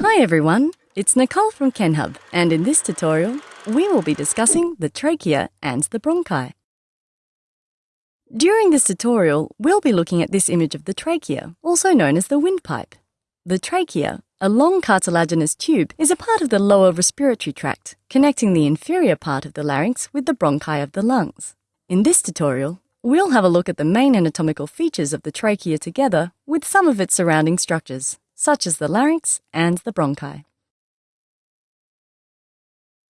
Hi everyone, it's Nicole from KenHub, and in this tutorial, we will be discussing the trachea and the bronchi. During this tutorial, we'll be looking at this image of the trachea, also known as the windpipe. The trachea, a long cartilaginous tube, is a part of the lower respiratory tract, connecting the inferior part of the larynx with the bronchi of the lungs. In this tutorial, we'll have a look at the main anatomical features of the trachea together with some of its surrounding structures, such as the larynx and the bronchi.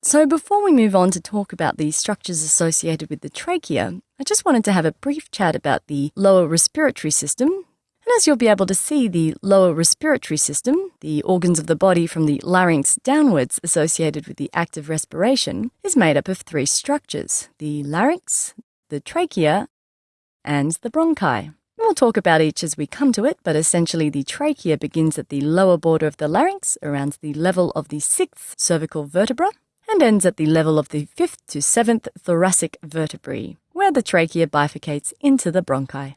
So, before we move on to talk about the structures associated with the trachea, I just wanted to have a brief chat about the lower respiratory system. And as you'll be able to see, the lower respiratory system, the organs of the body from the larynx downwards associated with the act of respiration, is made up of three structures the larynx, the trachea, and the bronchi. We'll talk about each as we come to it, but essentially the trachea begins at the lower border of the larynx, around the level of the sixth cervical vertebra, and ends at the level of the fifth to seventh thoracic vertebrae, where the trachea bifurcates into the bronchi.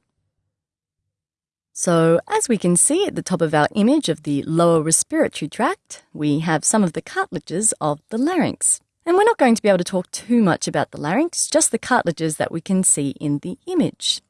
So, as we can see at the top of our image of the lower respiratory tract, we have some of the cartilages of the larynx. And we're not going to be able to talk too much about the larynx, just the cartilages that we can see in the image.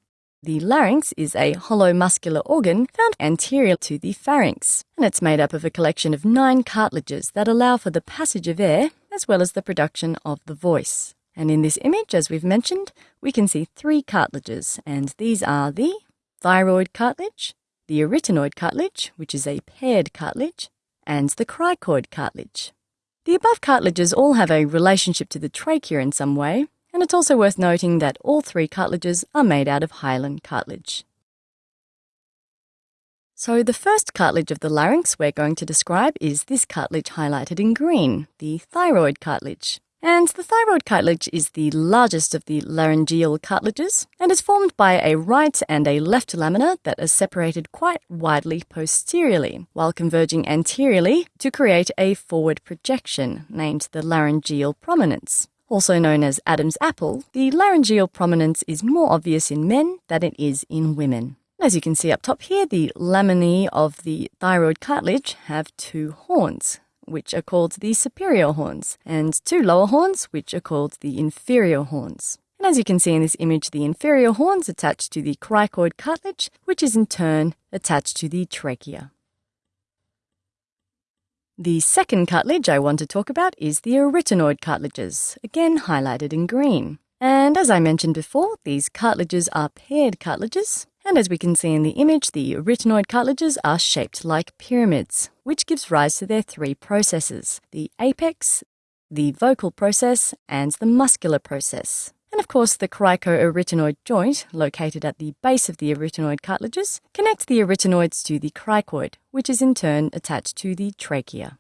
The larynx is a hollow muscular organ found anterior to the pharynx, and it's made up of a collection of nine cartilages that allow for the passage of air as well as the production of the voice. And in this image, as we've mentioned, we can see three cartilages, and these are the thyroid cartilage, the arytenoid cartilage, which is a paired cartilage, and the cricoid cartilage. The above cartilages all have a relationship to the trachea in some way, and it's also worth noting that all three cartilages are made out of hyaline cartilage. So the first cartilage of the larynx we're going to describe is this cartilage highlighted in green, the thyroid cartilage. And the thyroid cartilage is the largest of the laryngeal cartilages and is formed by a right and a left lamina that are separated quite widely posteriorly, while converging anteriorly to create a forward projection named the laryngeal prominence. Also known as Adam's apple, the laryngeal prominence is more obvious in men than it is in women. As you can see up top here, the laminae of the thyroid cartilage have two horns, which are called the superior horns, and two lower horns, which are called the inferior horns. And as you can see in this image, the inferior horns attach to the cricoid cartilage, which is in turn attached to the trachea. The second cartilage I want to talk about is the arytenoid cartilages, again highlighted in green. And as I mentioned before, these cartilages are paired cartilages, and as we can see in the image, the arytenoid cartilages are shaped like pyramids, which gives rise to their three processes the apex, the vocal process, and the muscular process. And of course, the cricoarytenoid joint, located at the base of the arytenoid cartilages, connects the arytenoids to the cricoid, which is in turn attached to the trachea.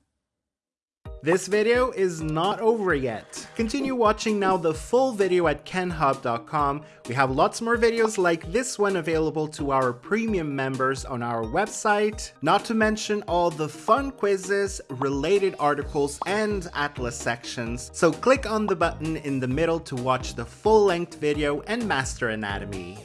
This video is not over yet. Continue watching now the full video at kenhub.com. We have lots more videos like this one available to our premium members on our website, not to mention all the fun quizzes, related articles, and atlas sections. So click on the button in the middle to watch the full-length video and master anatomy.